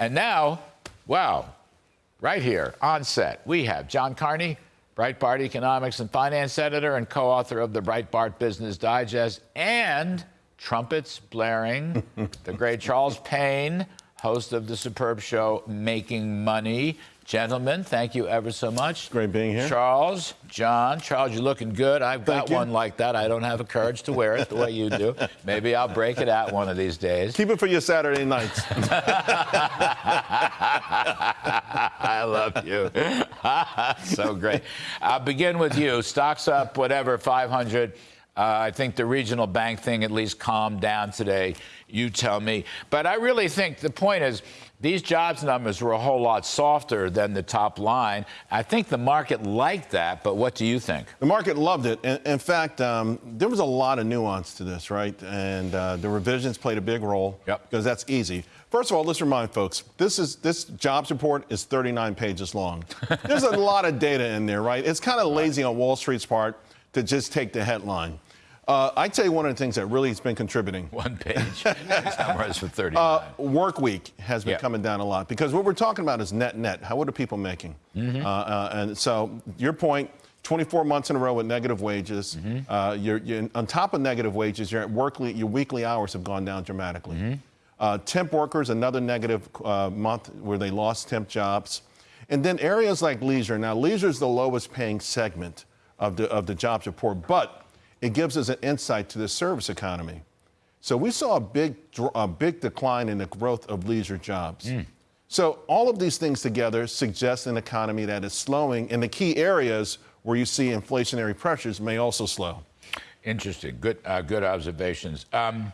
And now, wow, right here on set, we have John Carney, Breitbart economics and finance editor and co author of the Breitbart Business Digest, and trumpets blaring, the great Charles Payne, host of the superb show Making Money. Gentlemen, thank you ever so much. Great being here. Charles, John, Charles, you're looking good. I've got you. one like that. I don't have the courage to wear it the way you do. Maybe I'll break it out one of these days. Keep it for your Saturday nights. I love you. so great. I'll begin with you. Stocks up, whatever, 500. Uh, I think the regional bank thing at least calmed down today. You tell me. But I really think the point is these jobs numbers were a whole lot softer than the top line. I think the market liked that, but what do you think? The market loved it. In, in fact, um, there was a lot of nuance to this, right? And uh, the revisions played a big role Yep. because that's easy. First of all, let's remind folks this is this jobs report is 39 pages long. There's a lot of data in there, right? It's kind of lazy on Wall Street's part to just take the headline. Uh, I tell you one of the things that really has been contributing. One page. Summarize for 39. Uh, work week has been coming down a lot because what we're talking about is net net. How what are people making? Mm-hmm. Uh, uh, and so your point. 24 months in a row with negative wages. Mm-hmm. Uh, you're, you're on top of negative wages. Your workly, your weekly hours have gone down dramatically. Mm-hmm. Uh, temp workers, another negative uh, month where they lost temp jobs, and then areas like leisure. Now, leisure is the lowest paying segment of the of the jobs report, but it gives us an insight to the service economy. So we saw a big, a big decline in the growth of leisure jobs. So all of these things together suggest an economy that is slowing, and the key areas where you see inflationary pressures may also slow. Interesting. Good, uh, good observations. Um,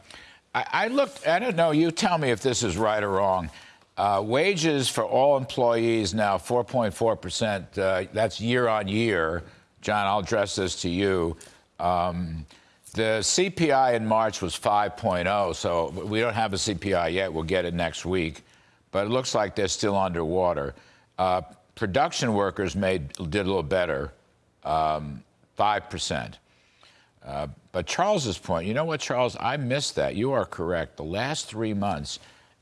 I, I looked. I don't know. You tell me if this is right or wrong. Uh, wages for all employees now 4.4 percent. Uh, that's year on year. John, I'll address this to you. Um, the CPI in March was 5.0, so we don't have a CPI yet. We'll get it next week, but it looks like they're still underwater. Uh, production workers made did a little better, um, five percent. Uh, but Charles's point, you know what, Charles? I missed that. You are correct. The last three months,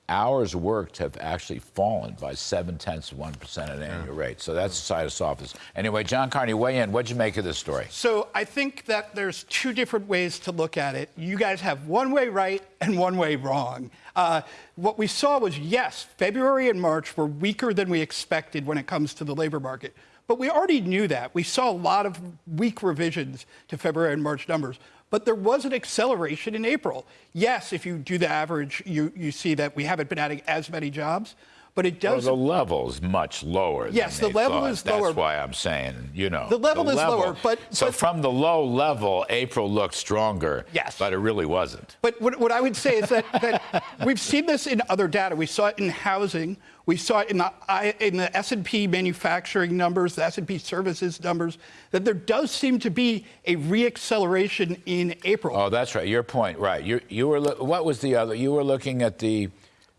hours worked have actually fallen by seven tenths of one percent at an annual rate. So that's the side of softness. Anyway, John Carney, weigh in. What'd you make of this story? So I think that there's two different ways to look at it. You guys have one way right and one way wrong. Uh, what we saw was yes, February and March were weaker than we expected when it comes to the labor market. But we already knew that. We saw a lot of weak revisions to February and March numbers. But there was an acceleration in April. Yes, if you do the average, you, you see that we haven't been adding as many jobs. But it Well, does. the level is much lower. Yes, than the level thought. is lower. That's why I'm saying, you know, The level is lower, but- so but- from the low level, April looked stronger. Yes. but it really wasn't. But what, what I would say is that, that we've seen this in other data. We saw it in housing. We saw it in the, in the S&P manufacturing numbers, the S&P services numbers, that there does seem to be a reacceleration in April. Oh, that's right. Your point, right? You you were what was the other? You were looking at the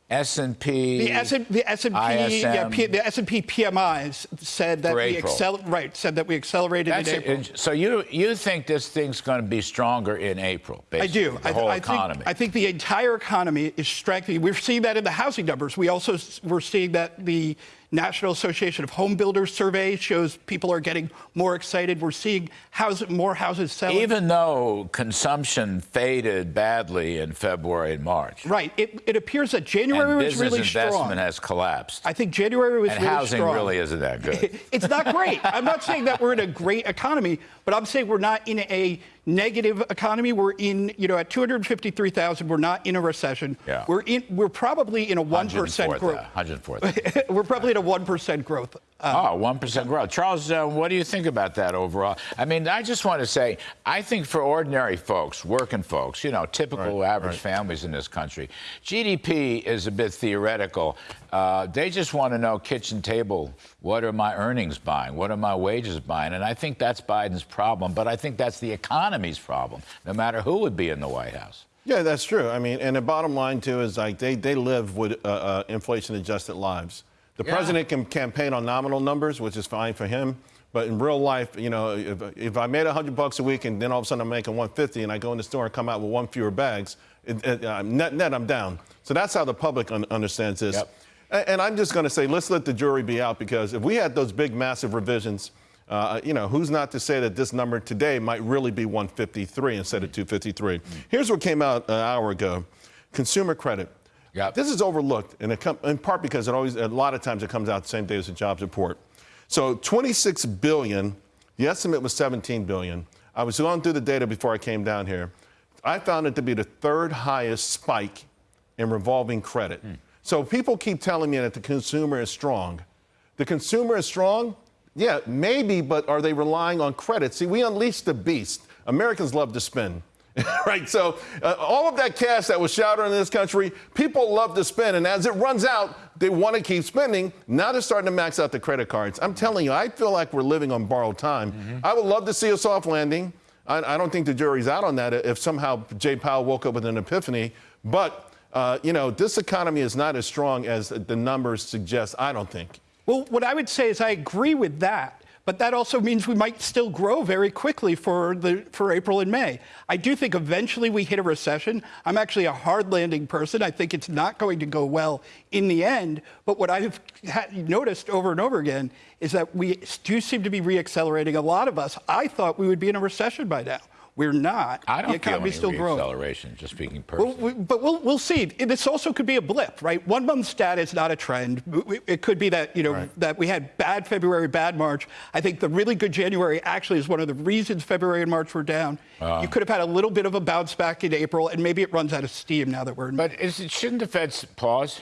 S and P. the S and the S and P yeah, P, the S and P PMIs said that we accel- right said that we accelerated That's in. April. And So you you think this thing's going to be stronger in April? I do. The I, whole I economy. Think, I think the entire economy is strengthening. We're seeing that in the housing numbers. We also we're seeing that the National Association of Home Builders survey shows people are getting more excited. We're seeing house, more houses selling. Even though consumption faded badly in February and March, right. It, it appears that January and was business really investment has collapsed, I think January was and really housing strong. really isn't that good. It's not great. I'm not saying that we're in a great economy, but I'm saying we're not in a negative economy. We're in, you know, at 253,000, we're not in a recession. Yeah. We're in. We're probably in a one percent growth. uh, 104th. we're probably at a one percent growth. Uh, Oh, 1% growth. Charles, uh, what do you think about that overall? I mean, I just want to say, I think for ordinary folks, working folks, you know, typical Right, average right. families in this country, GDP is a bit theoretical. Uh, they just want to know kitchen table, what are my earnings buying? What are my wages buying? And I think that's Biden's problem, but I think that's the economy's problem, no matter who would be in the White House. Yeah, that's true. I mean, and the bottom line too is like they, they live with uh, uh, inflation-adjusted lives. The Yeah. president can campaign on nominal numbers, which is fine for him. But in real life, you know, if, if I made 100 bucks a week and then all of a sudden I'm making 150 and I go in the store and come out with one fewer bags, it, it, uh, net, net I'm down. So that's how the public un- understands this. Yep. A- And I'm just going to say, let's let the jury be out because if we had those big, massive revisions, uh, you know, who's not to say that this number today might really be 153 instead of 253? Here's what came out an hour ago: consumer credit. Yep. This is overlooked, and in part because it always, a lot of times, it comes out the same day as the jobs report. So 26 billion. The estimate was 17 billion. I was going through the data before I came down here. I found it to be the third highest spike in revolving credit. So people keep telling me that the consumer is strong. The consumer is strong? Yeah, maybe, but are they relying on credit? See, we unleashed the beast. Americans love to spend. right, so uh, all of that cash that was showered in this country, people love to spend, and as it runs out, they want to keep spending. Now they're starting to max out the credit cards. I'm telling you, I feel like we're living on borrowed time. I would love to see a soft landing. I, I don't think the jury's out on that if somehow Jay Powell woke up with an epiphany. But, uh, you know, this economy is not as strong as the numbers suggest, I don't think. Well, what I would say is I agree with that, but that also means we might still grow very quickly for the for April and May. I do think eventually we hit a recession. I'm actually a hard landing person. I think it's not going to go well in the end. But what I've noticed over and over again is that we do seem to be reaccelerating. A lot of us, I thought we would be in a recession by now. We're not. I don't the feel economy's any still growing. reacceleration, just speaking Well, personally. we, but we'll, we'll see. This also could be a blip, right? One month stat is not a trend. It could be that, you know, Right. that we had bad February, bad March. I think the really good January actually is one of the reasons February and March were down. Uh. you could have had a little bit of a bounce back in April, and maybe it runs out of steam now that we're in. but is it, shouldn't the Fed pause?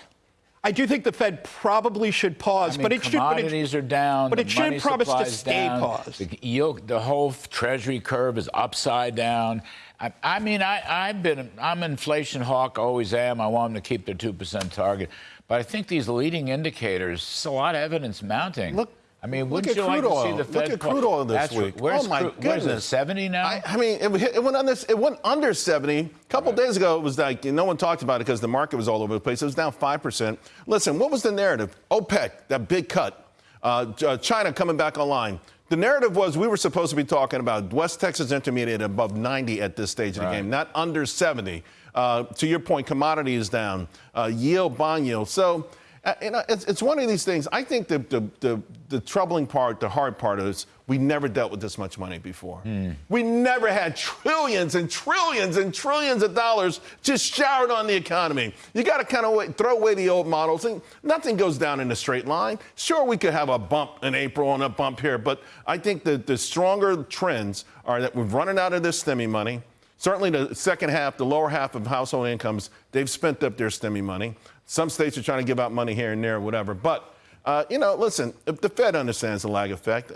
I do think the Fed probably should pause, I mean, but it should. But commodities it, are down. but the it should promise to stay down, paused. The, yield, the whole Treasury curve is upside down. I, I mean, I, I've been, I'm an inflation hawk, always am. I want them to keep their two percent target, but I think these leading indicators, there's a lot of evidence mounting. Look- I mean, look at like crude oil. Look at crude oil this week. Where's Oh, my crude- is it? goodness. Seventy now? I, I mean, it, it went under. It went under 70. A couple days ago, it was like no one talked about it because the market was all over the place. It was down five percent. Listen, what was the narrative? OPEC, that big cut. Uh, uh, China coming back online. The narrative was we were supposed to be talking about West Texas Intermediate above 90 at this stage of the game, not under 70. Uh, to your point, commodity is down. Uh, yield, bond yield. So. Uh, you know, it's, it's one of these things. I think the, the, the, the troubling part, the hard part is we never dealt with this much money before. We never had trillions and trillions and trillions of dollars just showered on the economy. You got to kind of throw away the old models. And nothing goes down in a straight line. Sure, we could have a bump in April and a bump here, but I think that the stronger trends are that we're running out of this stimmy money. Certainly, the second half, the lower half of household incomes, they've spent up their stimmy money. Some states are trying to give out money here and there, whatever. But, uh, you know, listen, if the Fed understands the lag effect.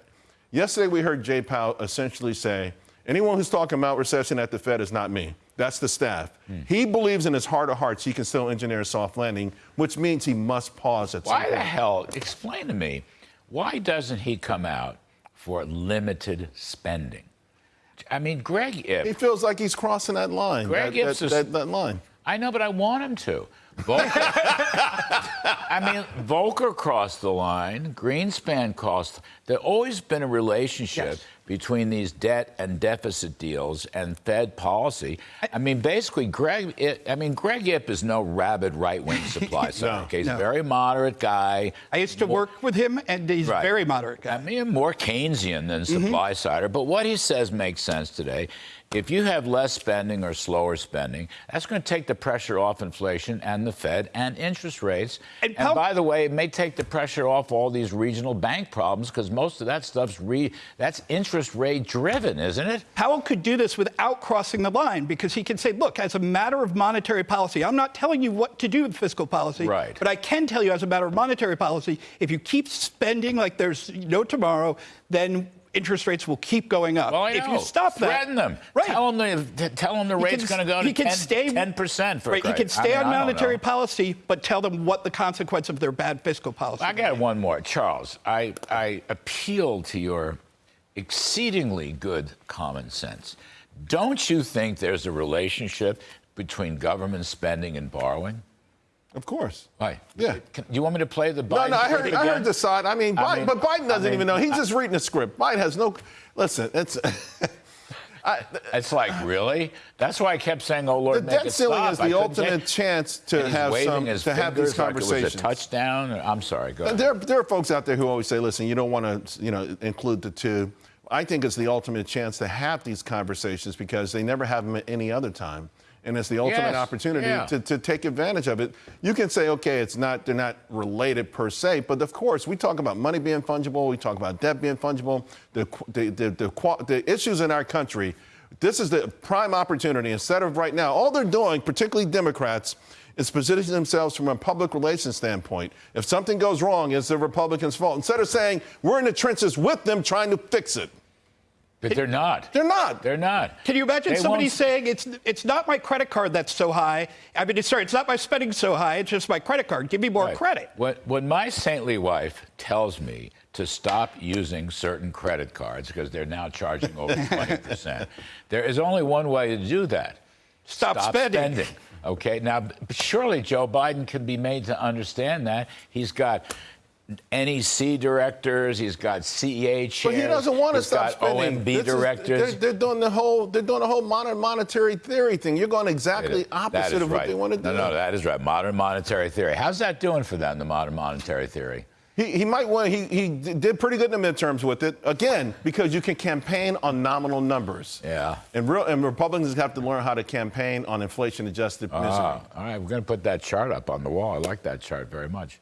Yesterday, we heard Jay Powell essentially say, anyone who's talking about recession at the Fed is not me. That's the staff. He believes in his heart of hearts he can still engineer a soft landing, which means he must pause at some Why the hell? Explain to me. Why doesn't he come out for limited spending? I mean, Greg He feels like he's crossing that line. Greg that, that, is- that, that line. I know, but I want him to. Volcker, I mean, Volcker crossed the line. Greenspan crossed. There's always been a relationship Yes. between these debt and deficit deals and Fed policy. I mean, basically, Greg. Ip, I mean, Greg Ip is no rabid right-wing supply side. no, okay? He's No. a very moderate guy. I used to work with him, and he's Right. a very moderate guy. I mean, more Keynesian than mm-hmm. supply sider. But what he says makes sense today. If you have less spending or slower spending, that's going to take the pressure off inflation and the Fed and interest rates. And And, by the way, it may take the pressure off all these regional bank problems because most of that stuff's re, that's interest rate driven, isn't it? Powell could do this without crossing the line because he can say, look, as a matter of monetary policy, I'm not telling you what to do with fiscal policy, Right. but I can tell you as a matter of monetary policy, if you keep spending like there's no tomorrow, then interest rates will keep going up. Well, I if know. you stop that, threaten them. right? Tell them the tell them the He rate's going to go he to can 10, stay- 10% for Right, he can stay I mean, on monetary policy, but tell them what the consequence of their bad fiscal policy. I got one more. Charles, I, I appeal to your exceedingly good common sense. Don't you think there's a relationship between government spending and borrowing? Of course. Why? Yeah. Can, you want me to play the Biden No, no, I heard, I heard the side. I mean, I Biden, mean- but Biden doesn't I mean, even know. He's just reading a script. Biden has no. Listen, it's. I, It's like, really? That's why I kept saying, oh, Lord, the make debt ceiling stop. is the ultimate chance to have some to have these fingers like it was conversations. a touchdown. I'm sorry, go ahead. There, there are folks out there who always say, listen, you don't want to, you know, include the two. I think it's the ultimate chance to have these conversations because they never have them at any other time. And it's the ultimate Yes, opportunity yeah. to, to take advantage of it. You can say, okay, it's not, they're not related per se, but of course, we talk about money being fungible, we talk about debt being fungible, the, the, the, the, the issues in our country. This is the prime opportunity. Instead of right now, all they're doing, particularly Democrats, is positioning themselves from a public relations standpoint. If something goes wrong, it's the Republicans' fault. Instead of saying we're in the trenches with them trying to fix it. But they're not. They're not. They're not. Can you imagine They somebody won't- saying it's it's not my credit card that's so high? I mean, it's, sorry, it's not my spending so high. It's just my credit card. Give me more Right. credit. When, when my saintly wife tells me to stop using certain credit cards because they're now charging over 20%, there is only one way to do that. Stop spending. Okay, now surely Joe Biden can be made to understand that. He's got NEC directors, he's got CEA chairs, But he doesn't want to stop got spending. OMB This is- directors. they're, they're doing the whole. They're doing the whole modern monetary theory thing. You're going exactly That opposite is of what right. they want to do. No, no, that is right. Modern monetary theory. How's that doing for them, the modern monetary theory? He, he might want. He, he did pretty good in the midterms with it. Again, because you can campaign on nominal numbers. Yeah. And real and Republicans have to learn how to campaign on inflation-adjusted misery. Ah, all right, we're going to put that chart up on the wall. I like that chart very much.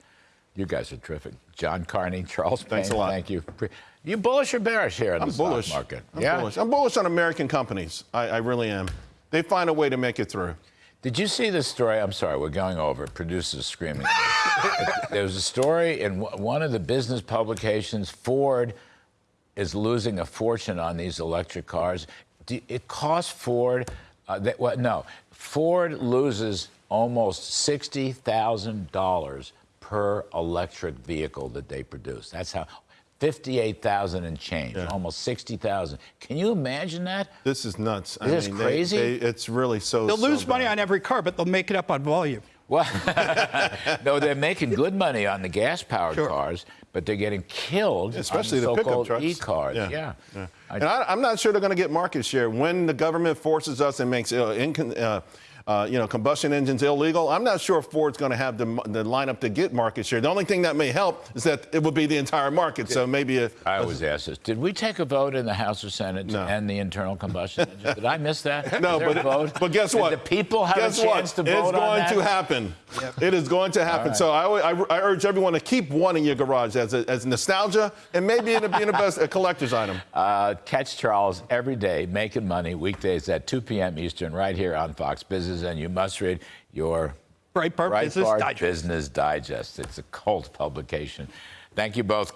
You guys are terrific. John Carney, Charles Thanks Payne, a lot. Thank you. You bullish or bearish here in I'm the bullish. stock market? I'm yeah. bullish. I'm bullish on American companies. I, I really am. They find a way to make it through. Did you see this story? I'm sorry, we're going over. Producers screaming. there was a story in one of the business publications. Ford is losing a fortune on these electric cars. It costs Ford. Uh, that, what, no, Ford loses almost sixty thousand dollars per electric vehicle that they produce. That's how. 58,000 and change, almost 60,000. Can you imagine that? This is nuts. I Is this mean, crazy? they- it's really so. They'll so lose money on every car, but they'll make it up on volume. Well, no, they're making good money on the gas-powered Sure. cars, but they're getting killed, especially on the the pickup so-called trucks. e-cars. Yeah, Yeah. yeah. I- and I, I'm not sure they're going to get market share when the government forces us and makes uh, incon- uh, you know combustion engines illegal. I'm not sure if Ford's going to have the, the lineup to get market share. The only thing that may help is that it would be the entire market. So maybe a, I always ask this: Did we take a vote in the House or Senate to end the internal combustion engine? Did I miss that? No, but, vote? but guess Did what? the people have guess a chance what? to vote It's going on that? to happen. It is going to happen. So I, I, I urge everyone to keep one in your garage as, a, as nostalgia and maybe it'll be in the best a collector's item. Uh, catch Charles every day making money weekdays at 2 p.m. Eastern right here on Fox Business, and you must read your Breitbart Business Breitbart Digest. Business Digest. It's a cult publication. Thank you both.